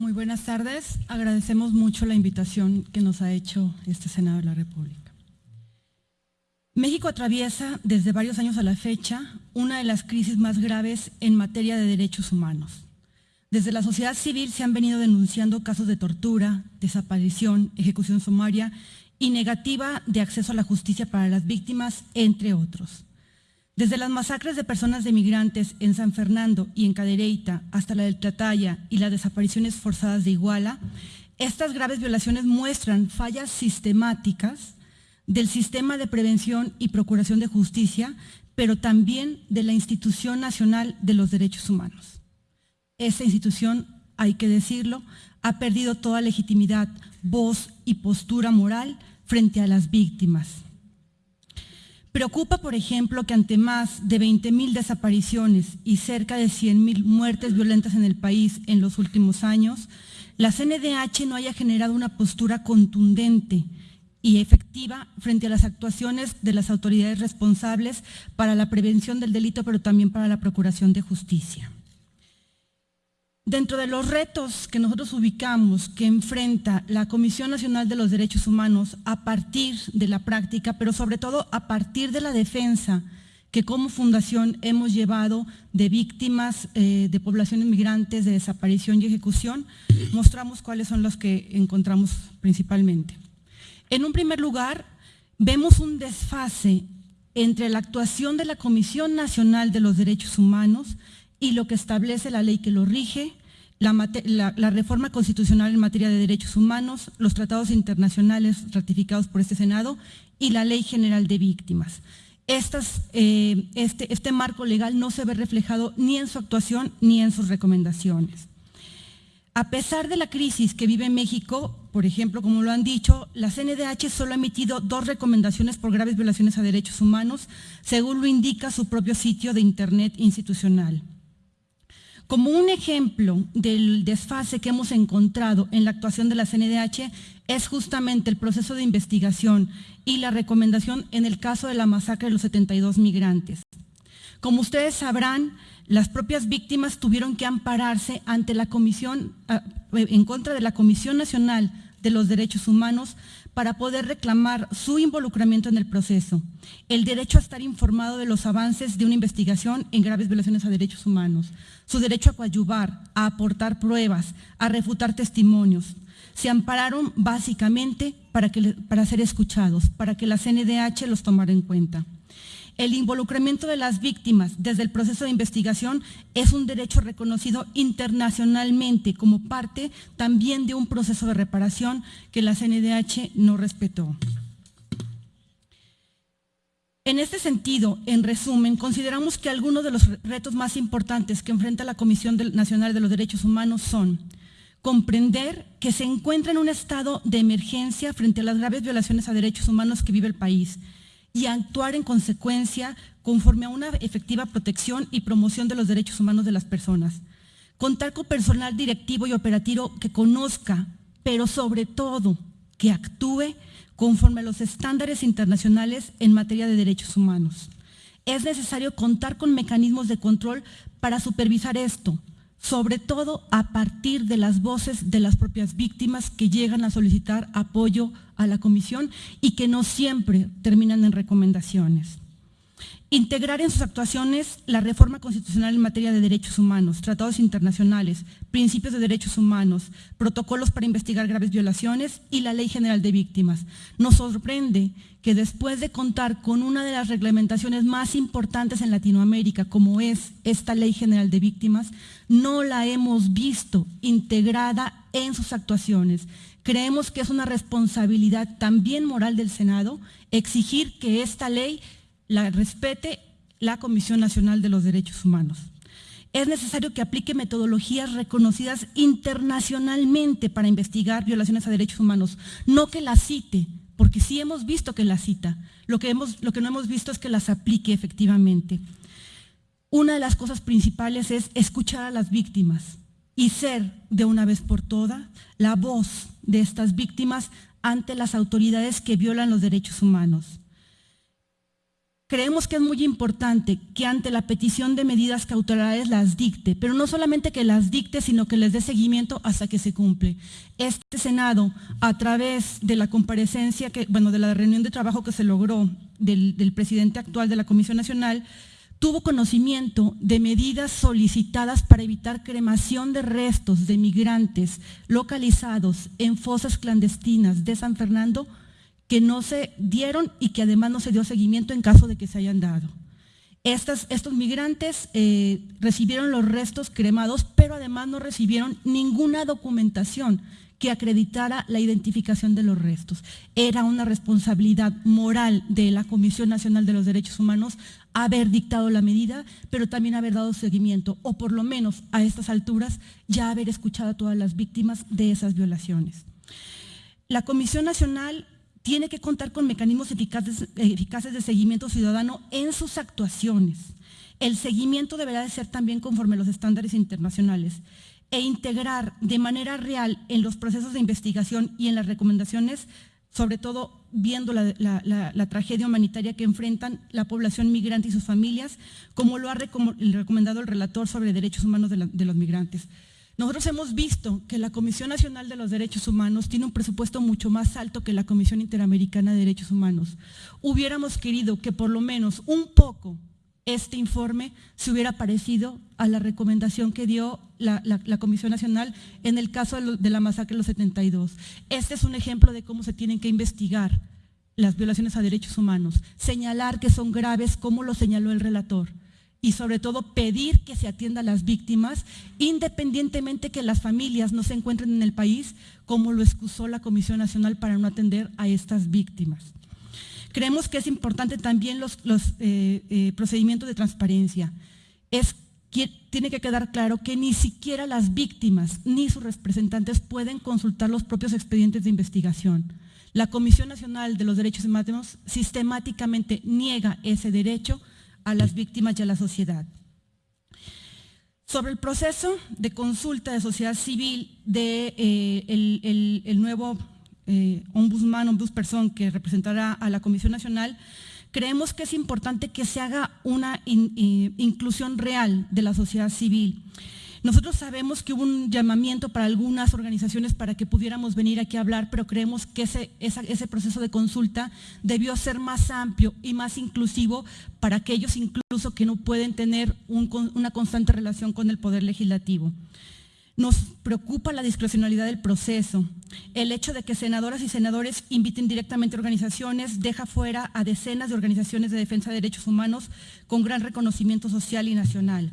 Muy buenas tardes. Agradecemos mucho la invitación que nos ha hecho este Senado de la República. México atraviesa desde varios años a la fecha una de las crisis más graves en materia de derechos humanos. Desde la sociedad civil se han venido denunciando casos de tortura, desaparición, ejecución sumaria y negativa de acceso a la justicia para las víctimas, entre otros. Desde las masacres de personas de migrantes en San Fernando y en Cadereyta hasta la del Trataya y las desapariciones forzadas de Iguala, estas graves violaciones muestran fallas sistemáticas del sistema de prevención y procuración de justicia, pero también de la Institución Nacional de los Derechos Humanos. Esta institución, hay que decirlo, ha perdido toda legitimidad, voz y postura moral frente a las víctimas. Preocupa, por ejemplo, que ante más de 20.000 desapariciones y cerca de 100.000 muertes violentas en el país en los últimos años, la CNDH no haya generado una postura contundente y efectiva frente a las actuaciones de las autoridades responsables para la prevención del delito, pero también para la procuración de justicia. Dentro de los retos que nosotros ubicamos que enfrenta la Comisión Nacional de los Derechos Humanos a partir de la práctica, pero sobre todo a partir de la defensa que como fundación hemos llevado de víctimas eh, de poblaciones migrantes, de desaparición y ejecución, mostramos cuáles son los que encontramos principalmente. En un primer lugar, vemos un desfase entre la actuación de la Comisión Nacional de los Derechos Humanos y lo que establece la ley que lo rige, la, reforma constitucional en materia de derechos humanos, los tratados internacionales ratificados por este Senado y la Ley General de Víctimas. Eh, este, este marco legal no se ve reflejado ni en su actuación ni en sus recomendaciones. A pesar de la crisis que vive México, por ejemplo, como lo han dicho, la CNDH solo ha emitido dos recomendaciones por graves violaciones a derechos humanos, según lo indica su propio sitio de Internet institucional. Como un ejemplo del desfase que hemos encontrado en la actuación de la CNDH es justamente el proceso de investigación y la recomendación en el caso de la masacre de los 72 migrantes. Como ustedes sabrán, las propias víctimas tuvieron que ampararse ante la comisión, ah, en contra de la Comisión Nacional de los Derechos Humanos para poder reclamar su involucramiento en el proceso, el derecho a estar informado de los avances de una investigación en graves violaciones a derechos humanos, su derecho a coadyuvar, a aportar pruebas, a refutar testimonios. Se ampararon básicamente para, que, para ser escuchados, para que la CNDH los tomara en cuenta. El involucramiento de las víctimas desde el proceso de investigación es un derecho reconocido internacionalmente como parte también de un proceso de reparación que la CNDH no respetó. En este sentido, en resumen, consideramos que algunos de los retos más importantes que enfrenta la Comisión Nacional de los Derechos Humanos son comprender que se encuentra en un estado de emergencia frente a las graves violaciones a derechos humanos que vive el país, y actuar en consecuencia conforme a una efectiva protección y promoción de los derechos humanos de las personas. Contar con personal directivo y operativo que conozca, pero sobre todo que actúe conforme a los estándares internacionales en materia de derechos humanos. Es necesario contar con mecanismos de control para supervisar esto, sobre todo a partir de las voces de las propias víctimas que llegan a solicitar apoyo a la comisión y que no siempre terminan en recomendaciones. Integrar en sus actuaciones la reforma constitucional en materia de derechos humanos, tratados internacionales, principios de derechos humanos, protocolos para investigar graves violaciones y la Ley General de Víctimas. Nos sorprende que después de contar con una de las reglamentaciones más importantes en Latinoamérica, como es esta Ley General de Víctimas, no la hemos visto integrada en sus actuaciones. Creemos que es una responsabilidad también moral del Senado exigir que esta ley la respete la Comisión Nacional de los Derechos Humanos. Es necesario que aplique metodologías reconocidas internacionalmente para investigar violaciones a derechos humanos, no que las cite, porque sí hemos visto que las cita, lo que, hemos, lo que no hemos visto es que las aplique efectivamente. Una de las cosas principales es escuchar a las víctimas y ser de una vez por todas la voz de estas víctimas, víctimas, ante las autoridades que violan los derechos humanos. Creemos que es muy importante que ante la petición de medidas cautelares las dicte, pero no solamente que las dicte, sino que les dé seguimiento hasta que se cumple. Este Senado, a través de la comparecencia, que, bueno, de la reunión de trabajo que se logró del, del presidente actual de la Comisión Nacional, tuvo conocimiento de medidas solicitadas para evitar cremación de restos de migrantes localizados en fosas clandestinas de San Fernando que no se dieron y que además no se dio seguimiento en caso de que se hayan dado. estos migrantes eh, recibieron los restos cremados, pero además no recibieron ninguna documentación que acreditara la identificación de los restos. Era una responsabilidad moral de la Comisión Nacional de los Derechos Humanos haber dictado la medida, pero también haber dado seguimiento, o por lo menos a estas alturas ya haber escuchado a todas las víctimas de esas violaciones. La Comisión Nacional tiene que contar con mecanismos eficaces, de seguimiento ciudadano en sus actuaciones. El seguimiento deberá de ser también conforme a los estándares internacionales e integrar de manera real en los procesos de investigación y en las recomendaciones, sobre todo viendo la, tragedia humanitaria que enfrentan la población migrante y sus familias, como lo ha recomendado el relator sobre derechos humanos de los migrantes. Nosotros hemos visto que la Comisión Nacional de los Derechos Humanos tiene un presupuesto mucho más alto que la Comisión Interamericana de Derechos Humanos. Hubiéramos querido que por lo menos un poco este informe se hubiera parecido a la recomendación que dio la, Comisión Nacional en el caso de, la masacre de los 72. Este es un ejemplo de cómo se tienen que investigar las violaciones a derechos humanos, señalar que son graves como lo señaló el relator y sobre todo pedir que se atienda a las víctimas, independientemente que las familias no se encuentren en el país, como lo excusó la Comisión Nacional para no atender a estas víctimas. Creemos que es importante también los, eh, eh, procedimientos de transparencia. Es, tiene que quedar claro que ni siquiera las víctimas ni sus representantes pueden consultar los propios expedientes de investigación. La Comisión Nacional de los Derechos Humanos sistemáticamente niega ese derecho a las víctimas y a la sociedad. Sobre el proceso de consulta de sociedad civil de eh, el, nuevo eh, ombudsman, ombudsperson que representará a la Comisión Nacional, creemos que es importante que se haga una inclusión real de la sociedad civil. Nosotros sabemos que hubo un llamamiento para algunas organizaciones para que pudiéramos venir aquí a hablar, pero creemos que ese, proceso de consulta debió ser más amplio y más inclusivo para aquellos incluso que no pueden tener una constante relación con el Poder Legislativo. Nos preocupa la discrecionalidad del proceso. El hecho de que senadoras y senadores inviten directamente a organizaciones deja fuera a decenas de organizaciones de defensa de derechos humanos con gran reconocimiento social y nacional.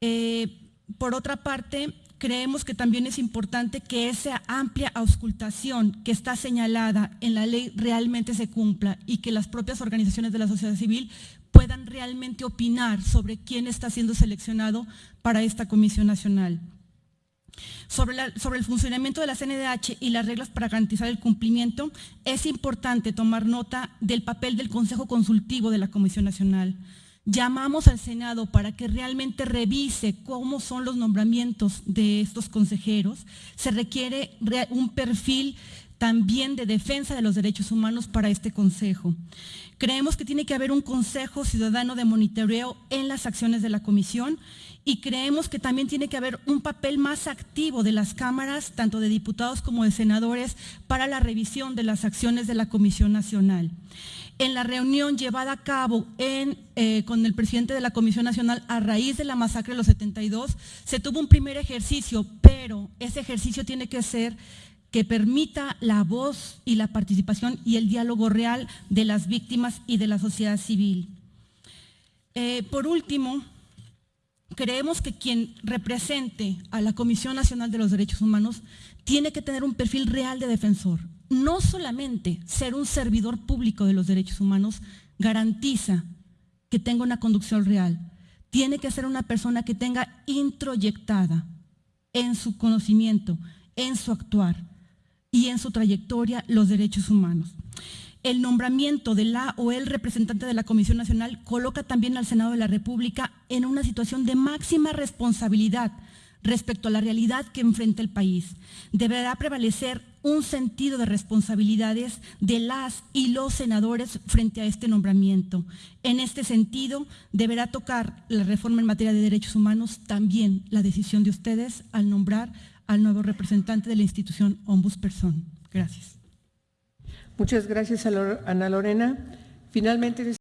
Eh, por otra parte, creemos que también es importante que esa amplia auscultación que está señalada en la ley realmente se cumpla y que las propias organizaciones de la sociedad civil puedan realmente opinar sobre quién está siendo seleccionado para esta Comisión Nacional. Sobre, sobre, el funcionamiento de la CNDH y las reglas para garantizar el cumplimiento, es importante tomar nota del papel del Consejo Consultivo de la Comisión Nacional. Llamamos al Senado para que realmente revise cómo son los nombramientos de estos consejeros. Se requiere un perfil también de defensa de los derechos humanos para este Consejo. Creemos que tiene que haber un Consejo Ciudadano de Monitoreo en las acciones de la Comisión y creemos que también tiene que haber un papel más activo de las cámaras, tanto de diputados como de senadores, para la revisión de las acciones de la Comisión Nacional en la reunión llevada a cabo eh, con el presidente de la Comisión Nacional a raíz de la masacre de los 72, se tuvo un primer ejercicio, pero ese ejercicio tiene que ser que permita la voz y la participación y el diálogo real de las víctimas y de la sociedad civil. Eh, por último, creemos que quien represente a la Comisión Nacional de los Derechos Humanos tiene que tener un perfil real de defensor, no solamente ser un servidor público de los derechos humanos garantiza que tenga una conducción real, tiene que ser una persona que tenga introyectada en su conocimiento, en su actuar y en su trayectoria los derechos humanos. El nombramiento de la o el representante de la Comisión Nacional coloca también al Senado de la República en una situación de máxima responsabilidad respecto a la realidad que enfrenta el país. Deberá prevalecer un sentido de responsabilidades de las y los senadores frente a este nombramiento. En este sentido, deberá tocar la reforma en materia de derechos humanos también la decisión de ustedes al nombrar al nuevo representante de la institución Ombudsperson. Gracias. Muchas gracias, Ana Lorena. Finalmente,